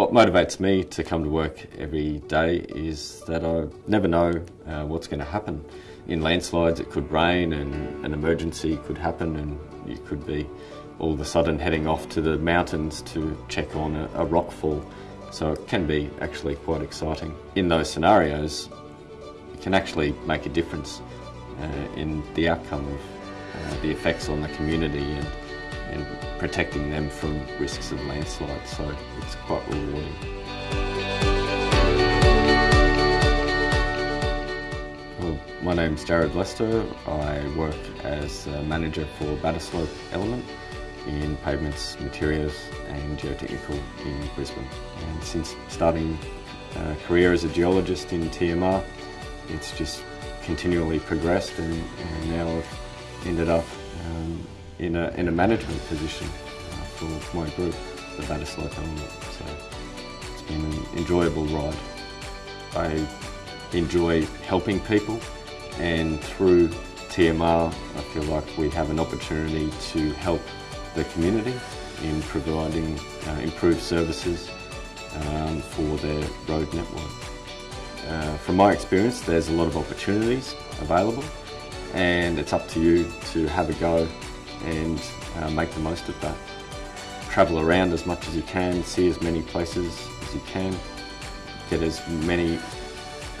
What motivates me to come to work every day is that I never know uh, what's going to happen. In landslides, it could rain and an emergency could happen, and you could be all of a sudden heading off to the mountains to check on a, a rockfall. So it can be actually quite exciting. In those scenarios, it can actually make a difference uh, in the outcome of uh, the effects on the community and and protecting them from risks of landslides, so it's quite rewarding. Well, my name's Jared Lester. I work as a manager for Batterslope Element in pavements, materials and geotechnical in Brisbane. And since starting a career as a geologist in TMR, it's just continually progressed and, and now I've ended up um, in a, in a management position uh, for my group, the Batterslope Element. So it's been an enjoyable ride. I enjoy helping people and through TMR I feel like we have an opportunity to help the community in providing uh, improved services um, for their road network. Uh, from my experience there's a lot of opportunities available and it's up to you to have a go and uh, make the most of that. Travel around as much as you can, see as many places as you can, get as many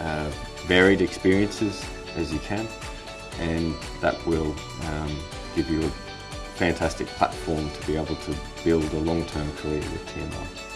uh, varied experiences as you can, and that will um, give you a fantastic platform to be able to build a long-term career with TMR.